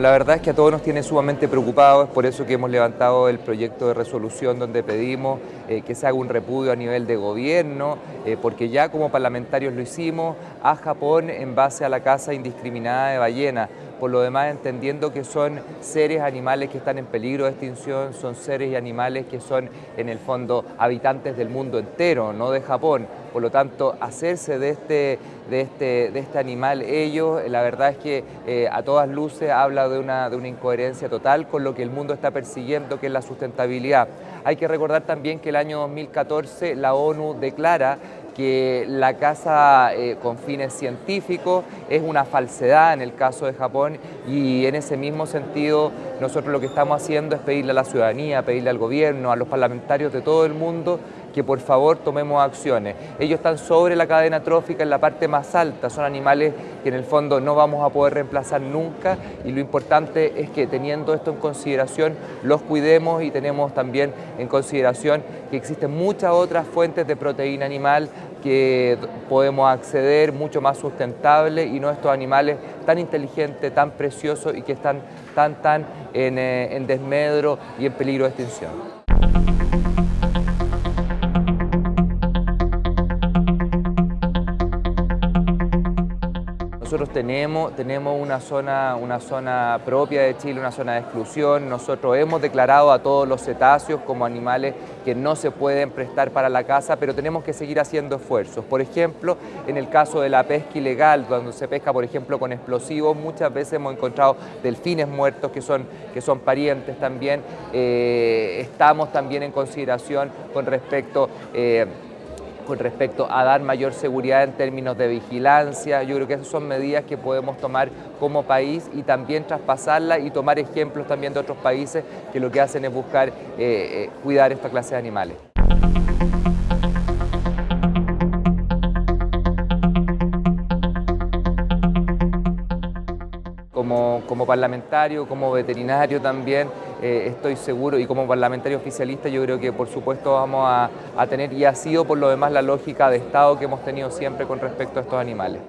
la verdad es que a todos nos tiene sumamente preocupados, es por eso que hemos levantado el proyecto de resolución donde pedimos eh, que se haga un repudio a nivel de gobierno, eh, porque ya como parlamentarios lo hicimos, a Japón en base a la caza indiscriminada de ballenas por lo demás entendiendo que son seres animales que están en peligro de extinción, son seres y animales que son en el fondo habitantes del mundo entero, no de Japón. Por lo tanto, hacerse de este, de este, de este animal ellos, la verdad es que eh, a todas luces habla de una, de una incoherencia total con lo que el mundo está persiguiendo, que es la sustentabilidad. Hay que recordar también que el año 2014 la ONU declara que la caza eh, con fines científicos es una falsedad en el caso de Japón y en ese mismo sentido nosotros lo que estamos haciendo es pedirle a la ciudadanía, pedirle al gobierno, a los parlamentarios de todo el mundo que por favor tomemos acciones. Ellos están sobre la cadena trófica en la parte más alta, son animales que en el fondo no vamos a poder reemplazar nunca y lo importante es que teniendo esto en consideración los cuidemos y tenemos también en consideración que existen muchas otras fuentes de proteína animal que podemos acceder mucho más sustentable y no estos animales tan inteligentes, tan preciosos y que están tan, tan en, eh, en desmedro y en peligro de extinción. Nosotros tenemos, tenemos una, zona, una zona propia de Chile, una zona de exclusión. Nosotros hemos declarado a todos los cetáceos como animales que no se pueden prestar para la caza, pero tenemos que seguir haciendo esfuerzos. Por ejemplo, en el caso de la pesca ilegal, cuando se pesca, por ejemplo, con explosivos, muchas veces hemos encontrado delfines muertos que son, que son parientes también. Eh, estamos también en consideración con respecto... Eh, con respecto a dar mayor seguridad en términos de vigilancia. Yo creo que esas son medidas que podemos tomar como país y también traspasarlas y tomar ejemplos también de otros países que lo que hacen es buscar eh, eh, cuidar esta clase de animales. Como, como parlamentario, como veterinario también, eh, estoy seguro, y como parlamentario oficialista yo creo que por supuesto vamos a, a tener, y ha sido por lo demás la lógica de Estado que hemos tenido siempre con respecto a estos animales.